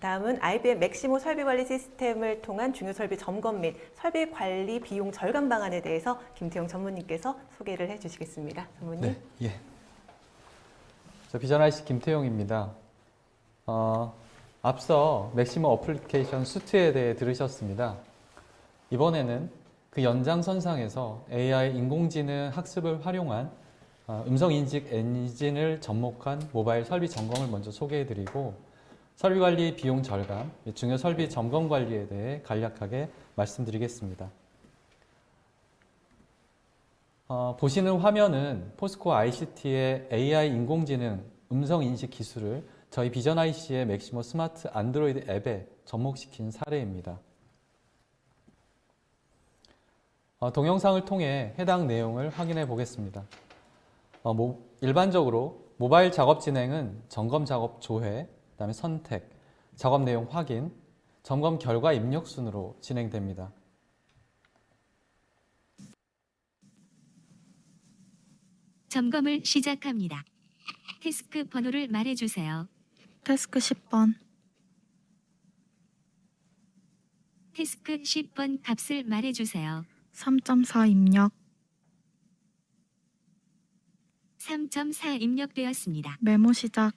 다음은 IBM 맥시모 설비 관리 시스템을 통한 중요 설비 점검 및 설비 관리 비용 절감 방안에 대해서 김태용 전무님께서 소개를 해주시겠습니다. 전무님. 네, 예. 저 비전 IC 김태용입니다. 어, 앞서 Maximo Application Suite에 대해 들으셨습니다. 이번에는 그 연장선상에서 AI 인공지능 학습을 활용한 어, 음성인식 엔진을 접목한 모바일 설비 점검을 먼저 소개해드리고 설비관리 비용 절감, 중요 설비 점검 관리에 대해 간략하게 말씀드리겠습니다. 어, 보시는 화면은 포스코 ICT의 AI 인공지능 음성인식 기술을 저희 비전 IC의 맥시모 스마트 안드로이드 앱에 접목시킨 사례입니다. 어, 동영상을 통해 해당 내용을 확인해 보겠습니다. 어, 모, 일반적으로 모바일 작업 진행은 점검 작업 조회, 그다음에 선택, 작업 내용 확인, 점검 결과 입력 순으로 진행됩니다. 점검을 시작합니다. 태스크 번호를 말해주세요. 태스크 10번, 태스크 10번 값을 말해주세요. 3.4 입력, 3.4 입력되었습니다. 메모 시작,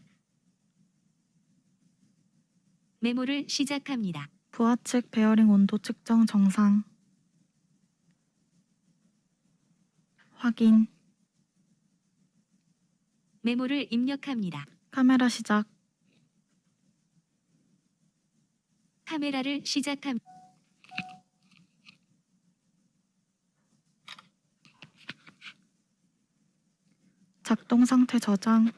메모를 시작합니다. 부하측 베어링 온도 측정 정상, 확인, 메모를 입력합니다. 카메라 시작, 카메라를 시작합니다. 작동 상태 저장,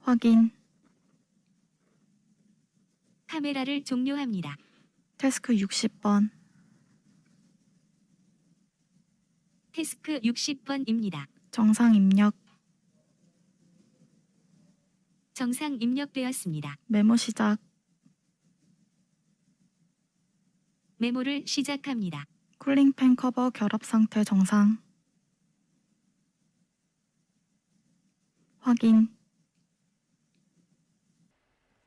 확인, 카메라를 종료합니다. 태스크 60번, 태스크 60번입니다. 정상 입력, 정상 입력되었습니다. 메모 시작, 메모를 시작합니다. 쿨링팬 커버 결합 상태 정상, 확인,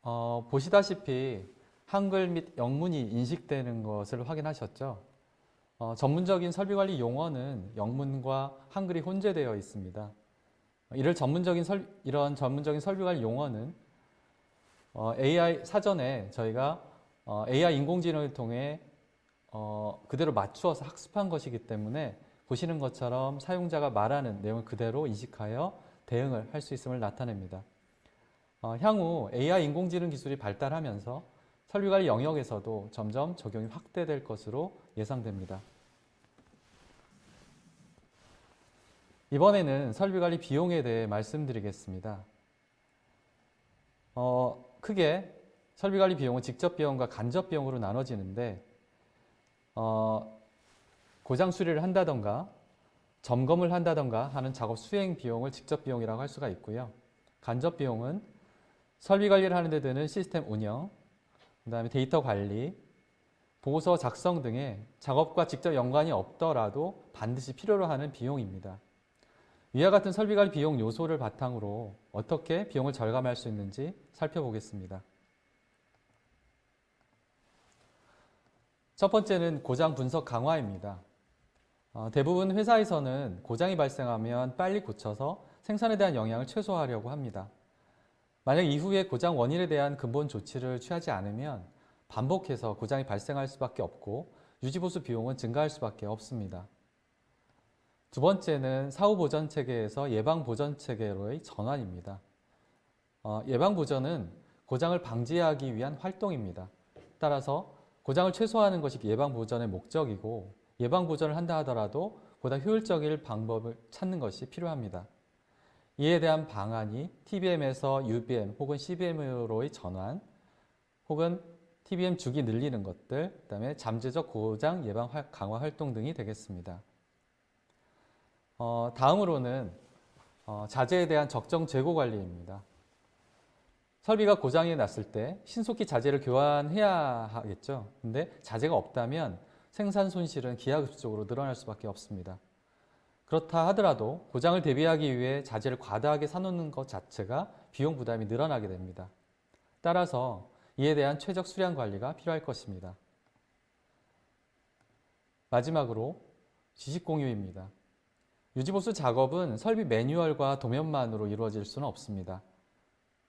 어, 보시다시피 한글 및 영문이 인식되는 것을 확인하셨죠? 어, 전문적인 설비관리 용어는 영문과 한글이 혼재되어 있습니다. 이를 전문적인 설, 이런 전문적인 설비관리 용어는 어, AI 사전에 저희가 어, AI 인공지능을 통해 어, 그대로 맞추어서 학습한 것이기 때문에 보시는 것처럼 사용자가 말하는 내용을 그대로 인식하여 대응을 할 수 있음을 나타냅니다. 어, 향후 AI 인공지능 기술이 발달하면서 설비관리 영역에서도 점점 적용이 확대될 것으로 예상됩니다. 이번에는 설비관리 비용에 대해 말씀드리겠습니다. 어, 크게 설비관리 비용은 직접 비용과 간접 비용으로 나눠지는데 어, 고장 수리를 한다던가 점검을 한다던가 하는 작업 수행 비용을 직접 비용이라고 할 수가 있고요. 간접 비용은 설비 관리를 하는 데 드는 시스템 운영, 그 다음에 데이터 관리, 보고서 작성 등의 작업과 직접 연관이 없더라도 반드시 필요로 하는 비용입니다. 위와 같은 설비 관리 비용 요소를 바탕으로 어떻게 비용을 절감할 수 있는지 살펴보겠습니다. 첫 번째는 고장 분석 강화입니다. 어, 대부분 회사에서는 고장이 발생하면 빨리 고쳐서 생산에 대한 영향을 최소화하려고 합니다. 만약 이후에 고장 원인에 대한 근본 조치를 취하지 않으면 반복해서 고장이 발생할 수밖에 없고 유지보수 비용은 증가할 수밖에 없습니다. 두 번째는 사후보전 체계에서 예방보전 체계로의 전환입니다. 어, 예방보전은 고장을 방지하기 위한 활동입니다. 따라서 고장을 최소화하는 것이 예방보전의 목적이고 예방보전을 한다 하더라도 보다 효율적일 방법을 찾는 것이 필요합니다. 이에 대한 방안이 TBM에서 UBM 혹은 CBM으로의 전환 혹은 TBM 주기 늘리는 것들, 그 다음에 잠재적 고장 예방 강화 활동 등이 되겠습니다. 어, 다음으로는 어, 자재에 대한 적정 재고 관리입니다. 설비가 고장이 났을 때 신속히 자재를 교환해야 하겠죠. 근데 자재가 없다면 생산 손실은 기하급수적으로 늘어날 수밖에 없습니다. 그렇다 하더라도 고장을 대비하기 위해 자재를 과다하게 사놓는 것 자체가 비용 부담이 늘어나게 됩니다. 따라서 이에 대한 최적 수량 관리가 필요할 것입니다. 마지막으로 지식 공유입니다. 유지보수 작업은 설비 매뉴얼과 도면만으로 이루어질 수는 없습니다.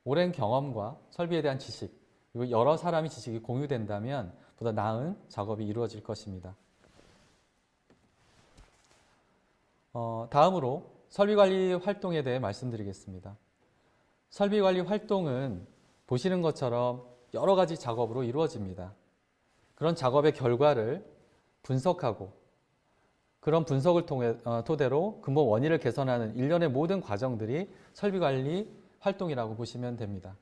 오랜 경험과 설비에 대한 지식, 그리고 여러 사람의 지식이 공유된다면 보다 나은 작업이 이루어질 것입니다. 어, 다음으로 설비관리 활동에 대해 말씀드리겠습니다. 설비관리 활동은 보시는 것처럼 여러 가지 작업으로 이루어집니다. 그런 작업의 결과를 분석하고 그런 분석을 통해 어, 토대로 근본 원인을 개선하는 일련의 모든 과정들이 설비관리 활동이라고 보시면 됩니다.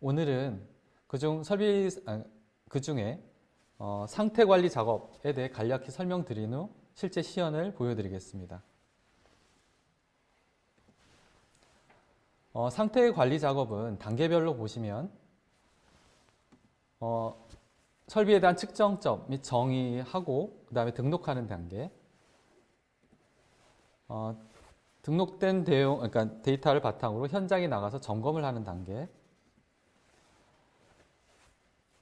오늘은 그중 설비 아, 그 중에 어, 상태 관리 작업에 대해 간략히 설명드린 후 실제 시연을 보여드리겠습니다. 어, 상태 관리 작업은 단계별로 보시면 어, 설비에 대한 측정점 및 정의하고 그 다음에 등록하는 단계 어, 등록된 내용, 그러니까 데이터를 바탕으로 현장에 나가서 점검을 하는 단계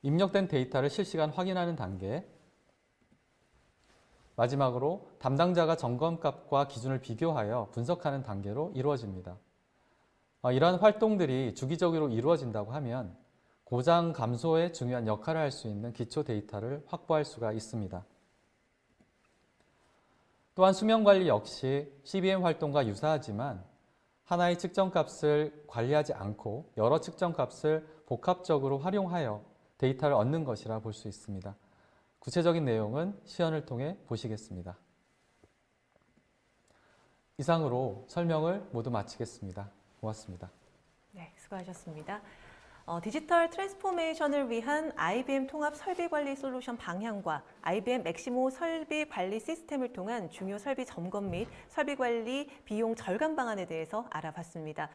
입력된 데이터를 실시간 확인하는 단계 마지막으로 담당자가 점검값과 기준을 비교하여 분석하는 단계로 이루어집니다. 어, 이러한 활동들이 주기적으로 이루어진다고 하면 고장 감소에 중요한 역할을 할 수 있는 기초 데이터를 확보할 수가 있습니다. 또한 수명 관리 역시 CBM 활동과 유사하지만 하나의 측정값을 관리하지 않고 여러 측정값을 복합적으로 활용하여 데이터를 얻는 것이라 볼 수 있습니다. 구체적인 내용은 시연을 통해 보시겠습니다. 이상으로 설명을 모두 마치겠습니다. 고맙습니다. 네, 수고하셨습니다. 어, 디지털 transformation을 위한 IBM 통합 설비 관리 솔루션 방향과 IBM 맥시모 설비 관리 시스템을 통한 중요 설비 점검 및 설비 관리 비용 절감 방안에 대해서 알아봤습니다.